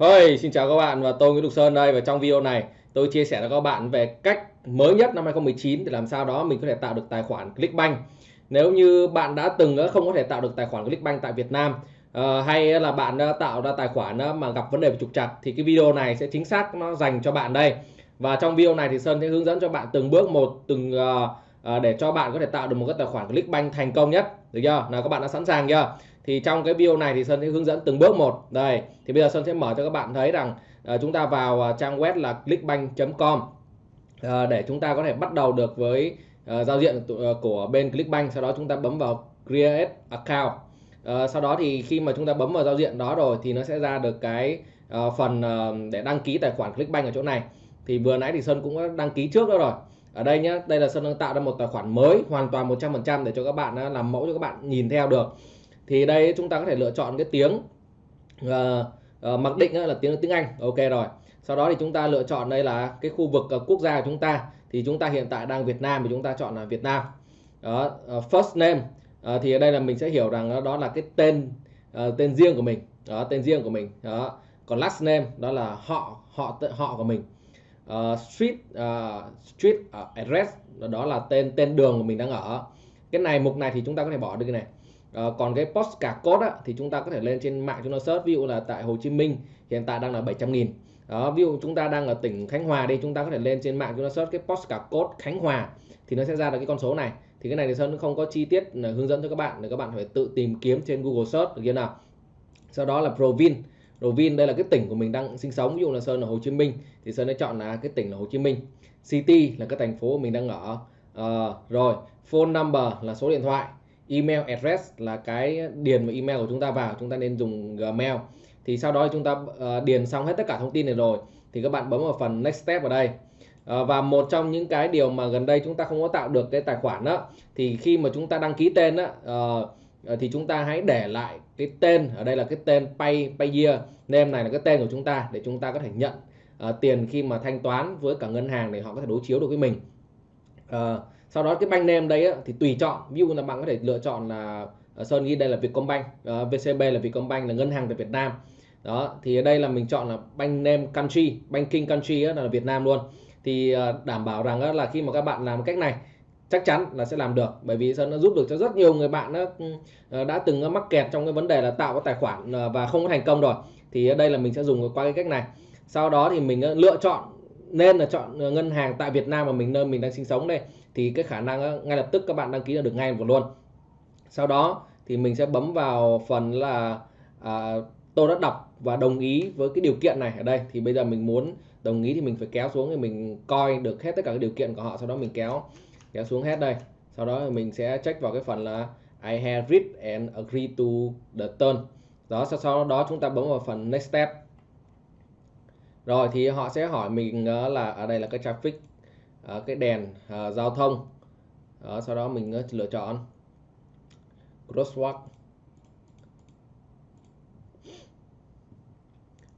Hey, xin chào các bạn và tôi Nguyễn Đục Sơn đây và trong video này tôi chia sẻ với các bạn về cách mới nhất năm 2019 để làm sao đó mình có thể tạo được tài khoản Clickbank. Nếu như bạn đã từng ờ, không có thể tạo được tài khoản Clickbank tại Việt Nam ờ, hay là bạn đã tạo ra tài khoản ờ, mà gặp vấn đề về trục trặc thì cái video này sẽ chính xác nó dành cho bạn đây. Và trong video này thì Sơn sẽ hướng dẫn cho bạn từng bước một từng để cho bạn có thể tạo được một cái tài khoản Clickbank thành công nhất. Được chưa? Nào các bạn đã sẵn sàng chưa? Thì trong cái video này thì Sơn sẽ hướng dẫn từng bước một. Đây thì bây giờ Sơn sẽ mở cho các bạn thấy rằng uh, chúng ta vào uh, trang web là clickbank.com uh, ờ, để chúng ta có thể bắt đầu được với uh, giao diện uh, của bên Clickbank sau đó chúng ta bấm vào create account. Uh, sau đó thì khi mà chúng ta bấm vào giao diện đó rồi thì nó sẽ ra được cái uh, phần uh, để đăng ký tài khoản Clickbank ở chỗ này. Thì vừa nãy thì Sơn cũng đã đăng ký trước đó rồi. Ở đây nhé đây là Sơn đang tạo ra một tài khoản mới hoàn toàn 100% để cho các bạn uh, làm mẫu cho các bạn nhìn theo được thì đây chúng ta có thể lựa chọn cái tiếng uh, uh, mặc định là tiếng tiếng Anh. Ok rồi. Sau đó thì chúng ta lựa chọn đây là cái khu vực uh, quốc gia của chúng ta. Thì chúng ta hiện tại đang Việt Nam thì chúng ta chọn là Việt Nam. Đó uh, first name. Uh, thì ở đây là mình sẽ hiểu rằng đó là cái tên uh, tên riêng của mình. Đó tên riêng của mình. Đó. Còn last name đó là họ họ họ của mình. Uh, street uh, street uh, address đó là tên tên đường của mình đang ở. Cái này mục này thì chúng ta có thể bỏ được cái này. À, còn cái postcard code á, thì chúng ta có thể lên trên mạng chúng ta search. Ví dụ là tại Hồ Chí Minh hiện tại đang là 700 nghìn. Đó, ví dụ chúng ta đang ở tỉnh Khánh Hòa đi chúng ta có thể lên trên mạng chúng ta search cái postcard code Khánh Hòa thì nó sẽ ra được cái con số này. Thì cái này thì Sơn không có chi tiết là hướng dẫn cho các bạn để các bạn phải tự tìm kiếm trên Google search được chưa nào? Sau đó là Provin. Provin đây là cái tỉnh của mình đang sinh sống. Ví dụ là Sơn ở Hồ Chí Minh thì Sơn đã chọn là cái tỉnh là Hồ Chí Minh. City là cái thành phố mình đang ở. À, rồi phone number là số điện thoại email address là cái điền vào email của chúng ta vào chúng ta nên dùng Gmail. Thì sau đó chúng ta ờ, điền xong hết tất cả thông tin này rồi thì các bạn bấm vào phần next step ở đây. Ờ, và một trong những cái điều mà gần đây chúng ta không có tạo được cái tài khoản đó thì khi mà chúng ta đăng ký tên đó ờ, thì chúng ta hãy để lại cái tên ở đây là cái tên pay payer name này là cái tên của chúng ta để chúng ta có thể nhận uh, tiền khi mà thanh toán với cả ngân hàng để họ có thể đối chiếu được với mình. Uh, sau đó cái bank name đây á, thì tùy chọn. Ví dụ là bạn có thể lựa chọn là ờ, Sơn ghi đây là Vietcombank VCB là Vietcombank là ngân hàng tại Việt Nam. Đó thì ở đây là mình chọn là bank name country banking country á, là Việt Nam luôn. Thì ờ, đảm bảo rằng á, là khi mà các bạn làm cách này chắc chắn là sẽ làm được. Bởi vì Sơn đã giúp được cho rất nhiều người bạn đó, ừ, ờ, đã từng mắc kẹt trong cái vấn đề là tạo cái tài khoản và không có thành công rồi. Thì ở đây là mình sẽ dùng qua cái cách này. Sau đó thì mình lựa chọn nên là chọn ờ, ngân hàng tại Việt Nam mà mình nơi mình đang sinh sống đây thì cái khả năng ngay lập tức các bạn đăng ký được ngay một luôn. Sau đó thì mình sẽ bấm vào phần là à, tôi đã đọc và đồng ý với cái điều kiện này ở đây. Thì bây giờ mình muốn đồng ý thì mình phải kéo xuống thì mình coi được hết tất cả các điều kiện của họ sau đó mình kéo kéo xuống hết đây. Sau đó mình sẽ check vào cái phần là I have read and agree to the term. Đó sau, sau đó chúng ta bấm vào phần next step rồi thì họ sẽ hỏi mình ờ, là ở đây là cái traffic ờ, cái đèn ờ, giao thông. Sau đó mình lựa chọn crosswalk.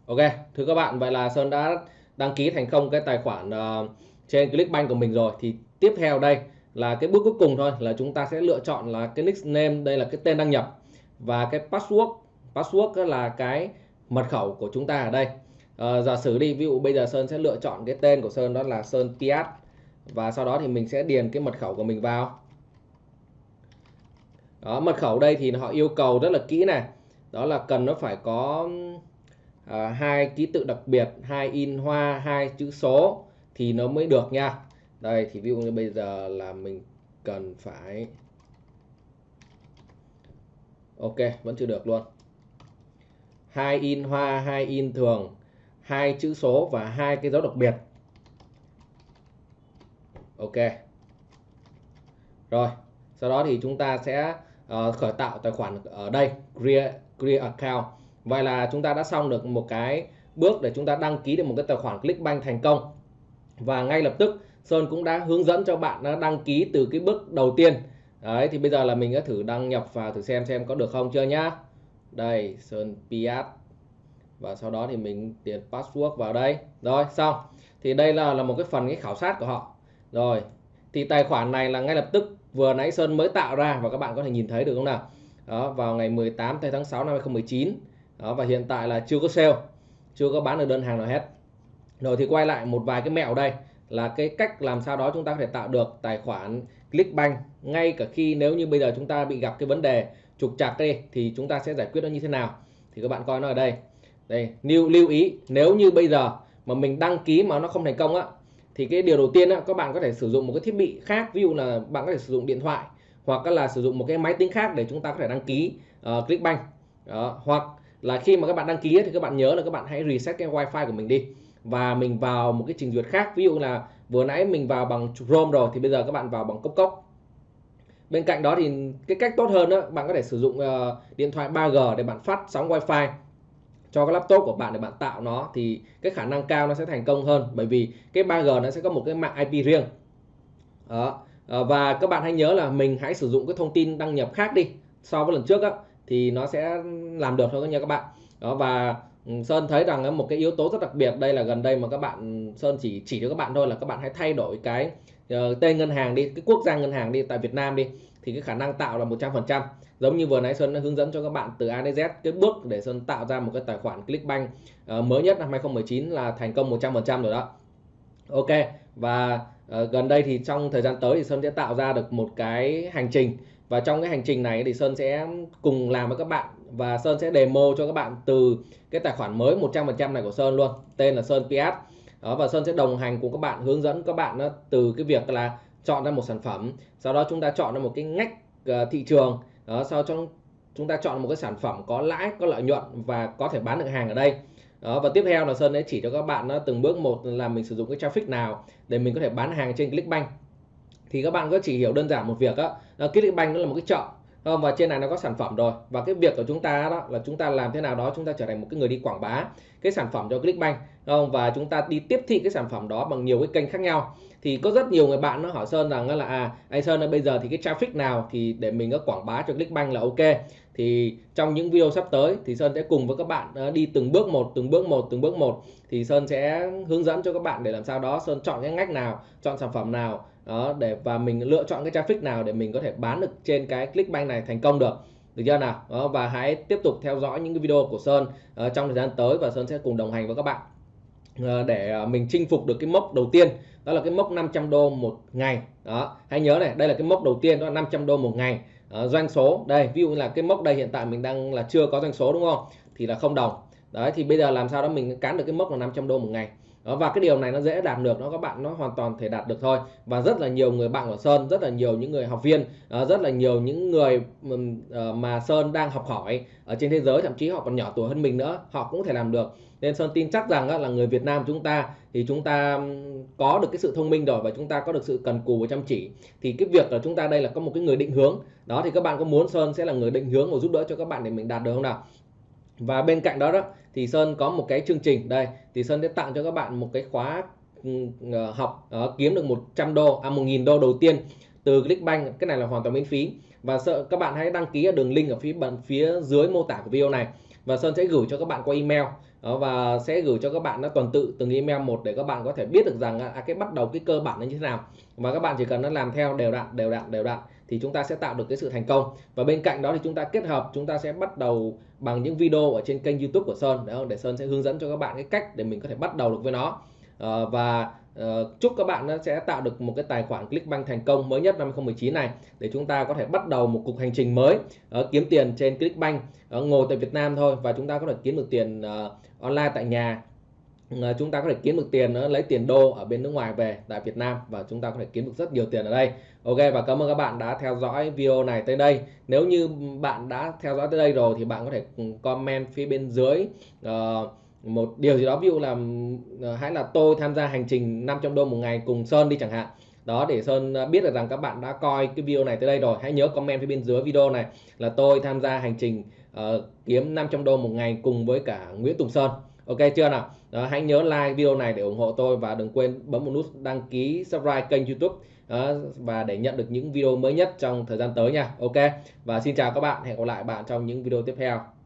Ok thưa các bạn vậy là Sơn đã đăng ký thành công cái tài khoản uh, trên Clickbank của mình rồi. Thì tiếp theo đây là cái bước cuối cùng thôi là chúng ta sẽ lựa chọn là cái nickname đây là cái tên đăng nhập và cái password. Password là cái mật khẩu của chúng ta ở đây à, giả sử đi ví dụ bây giờ Sơn sẽ lựa chọn cái tên của Sơn đó là Sơn Piat. Và sau đó thì mình sẽ điền cái mật khẩu của mình vào. Đó mật khẩu đây thì họ yêu cầu rất là kỹ này. Đó là cần nó phải có à, hai ký tự đặc biệt hai in hoa hai chữ số thì nó mới được nha. Đây thì ví dụ như bây giờ là mình cần phải ok vẫn chưa được luôn. Hai in hoa hai in thường hai chữ số và hai cái dấu đặc biệt. Ok. Rồi sau đó thì chúng ta sẽ uh, khởi tạo tài khoản ở đây create, create account. Vậy là chúng ta đã xong được một cái bước để chúng ta đăng ký được một cái tài khoản Clickbank thành công. Và ngay lập tức Sơn cũng đã hướng dẫn cho bạn đã đăng ký từ cái bước đầu tiên. Đấy thì bây giờ là mình đã thử đăng nhập vào thử xem xem có được không chưa nhá. Đây Sơn Piat và sau đó thì mình điền password vào đây. Rồi, xong. Thì đây là là một cái phần cái khảo sát của họ. Rồi, thì tài khoản này là ngay lập tức vừa nãy Sơn mới tạo ra và các bạn có thể nhìn thấy được không nào? Đó, vào ngày 18 tháng 6 năm 2019 đó, và hiện tại là chưa có sale, chưa có bán được đơn hàng nào hết. Rồi thì quay lại một vài cái mẹo đây, là cái cách làm sao đó chúng ta có thể tạo được tài khoản Clickbank. Ngay cả khi nếu như bây giờ chúng ta bị gặp cái vấn đề trục trặc đi, thì chúng ta sẽ giải quyết nó như thế nào? Thì các bạn coi nó ở đây đây lưu lưu ý nếu như bây giờ mà mình đăng ký mà nó không thành công á thì cái điều đầu tiên á, các bạn có thể sử dụng một cái thiết bị khác ví dụ là bạn có thể sử dụng điện thoại hoặc là sử dụng một cái máy tính khác để chúng ta có thể đăng ký uh, Clickbank đó. hoặc là khi mà các bạn đăng ký thì các bạn nhớ là các bạn hãy reset cái wifi của mình đi và mình vào một cái trình duyệt khác ví dụ là vừa nãy mình vào bằng Chrome rồi thì bây giờ các bạn vào bằng cốc cốc bên cạnh đó thì cái cách tốt hơn đó bạn có thể sử dụng uh, điện thoại 3G để bạn phát sóng wifi cho cái laptop của bạn để bạn tạo nó thì cái khả năng cao nó sẽ thành công hơn. Bởi vì cái 3G nó sẽ có một cái mạng IP riêng. Đó. Ờ, và các bạn hãy nhớ là mình hãy sử dụng cái thông tin đăng nhập khác đi so với lần trước á, thì nó sẽ làm được thôi nha các bạn. Đó, và Ừ, Sơn thấy rằng một cái yếu tố rất đặc biệt. Đây là gần đây mà các bạn Sơn chỉ chỉ cho các bạn thôi là các bạn hãy thay đổi cái uh, tên ngân hàng đi cái quốc gia ngân hàng đi tại Việt Nam đi thì cái khả năng tạo là 100% giống như vừa nãy Sơn đã hướng dẫn cho các bạn từ A đến Z cái bước để Sơn tạo ra một cái tài khoản Clickbank uh, mới nhất năm 2019 là thành công 100% rồi đó. Ok và uh, gần đây thì trong thời gian tới thì Sơn sẽ tạo ra được một cái hành trình. Và trong cái hành trình này thì Sơn sẽ cùng làm với các bạn và Sơn sẽ demo cho các bạn từ cái tài khoản mới 100% này của Sơn luôn tên là Sơn PS đó, và Sơn sẽ đồng hành cùng các bạn hướng dẫn các bạn đó, từ cái việc là chọn ra một sản phẩm sau đó chúng ta chọn ra một cái ngách uh, thị trường. Đó, sau cho chúng ta chọn một cái sản phẩm có lãi có lợi nhuận và có thể bán được hàng ở đây. Đó, và tiếp theo là Sơn sẽ chỉ cho các bạn đó, từng bước một là mình sử dụng cái traffic nào để mình có thể bán hàng trên Clickbank. Thì các bạn có chỉ hiểu đơn giản một việc đó, đó Clickbank nó là một cái chợ không? và trên này nó có sản phẩm rồi và cái việc của chúng ta đó là chúng ta làm thế nào đó chúng ta trở thành một cái người đi quảng bá cái sản phẩm cho Clickbank không? và chúng ta đi tiếp thị cái sản phẩm đó bằng nhiều cái kênh khác nhau thì có rất nhiều người bạn nó hỏi Sơn rằng là à anh Sơn ơi, bây giờ thì cái traffic nào thì để mình có quảng bá cho Clickbank là ok thì trong những video sắp tới thì Sơn sẽ cùng với các bạn ờ, đi từng bước một, từng bước một, từng bước một thì Sơn sẽ hướng dẫn cho các bạn để làm sao đó Sơn chọn cái ngách nào, chọn sản phẩm nào đó để và mình lựa chọn cái traffic nào để mình có thể bán được trên cái Clickbank này thành công được. Được chưa nào? Đó, và hãy tiếp tục theo dõi những cái video của Sơn uh, trong thời gian tới và Sơn sẽ cùng đồng hành với các bạn uh, để uh, mình chinh phục được cái mốc đầu tiên. Đó là cái mốc 500 đô một ngày. Đó hãy nhớ này đây là cái mốc đầu tiên đó là 500 đô một ngày. Uh, doanh số đây ví dụ như là cái mốc đây hiện tại mình đang là chưa có doanh số đúng không? Thì là không đồng. Đấy thì bây giờ làm sao đó mình cán được cái mốc là 500 đô một ngày đó, và cái điều này nó dễ đạt được nó các bạn nó hoàn toàn thể đạt được thôi. Và rất là nhiều người bạn của Sơn rất là nhiều những người học viên ờ, rất là nhiều những người ờ, mà Sơn đang học hỏi ở trên thế giới thậm chí họ còn nhỏ tuổi hơn mình nữa họ cũng có thể làm được. Nên Sơn tin chắc rằng là người Việt Nam chúng ta thì chúng ta có được cái sự thông minh rồi và chúng ta có được sự cần cù và chăm chỉ. Thì cái việc là chúng ta đây là có một cái người định hướng. Đó thì các bạn có muốn Sơn sẽ là người định hướng và giúp đỡ cho các bạn để mình đạt được không nào? Và bên cạnh đó đó thì Sơn có một cái chương trình. Đây thì Sơn sẽ tặng cho các bạn một cái khóa ừ, ờ, học uh, kiếm được 100 đô à 1.000 đô đầu tiên từ Clickbank. Cái này là hoàn toàn miễn phí. Và sợ các bạn hãy đăng ký ở đường link ở phía bên phía dưới mô tả của video này. Và Sơn sẽ gửi cho các bạn qua email đó, và sẽ gửi cho các bạn nó tuần tự từng email một để các bạn có thể biết được rằng à, cái bắt đầu cái cơ bản nó như thế nào. Và các bạn chỉ cần nó làm theo đều đặn đều đặn đều đặn thì chúng ta sẽ tạo được cái sự thành công. Và bên cạnh đó thì chúng ta kết hợp chúng ta sẽ bắt đầu bằng những video ở trên kênh YouTube của Sơn. Để, để Sơn sẽ hướng dẫn cho các bạn cái cách để mình có thể bắt đầu được với nó. Ờ, và uh, chúc các bạn sẽ tạo được một cái tài khoản Clickbank thành công mới nhất năm 2019 này để chúng ta có thể bắt đầu một cuộc hành trình mới uh, kiếm tiền trên Clickbank uh, ngồi tại Việt Nam thôi và chúng ta có thể kiếm được tiền uh, online tại nhà. Chúng ta có thể kiếm được tiền lấy tiền đô ở bên nước ngoài về tại Việt Nam và chúng ta có thể kiếm được rất nhiều tiền ở đây. Ok và cảm ơn các bạn đã theo dõi video này tới đây. Nếu như bạn đã theo dõi tới đây rồi thì bạn có thể ừ, comment phía bên dưới uh, một điều gì đó ví dụ là ờ, hãy là tôi tham gia hành trình 500 đô một ngày cùng Sơn đi chẳng hạn. Đó để Sơn ờ, biết được rằng các bạn đã coi cái video này tới đây rồi hãy nhớ comment phía bên dưới video này là tôi tham gia hành trình uh, kiếm 500 đô một ngày cùng với cả Nguyễn Tùng Sơn. Ok chưa nào? Đó, hãy nhớ like video này để ủng hộ tôi và đừng quên bấm một nút đăng ký subscribe kênh YouTube. Đó, và để nhận được những video mới nhất trong thời gian tới nha. Ok và xin chào các bạn hẹn gặp lại bạn trong những video tiếp theo.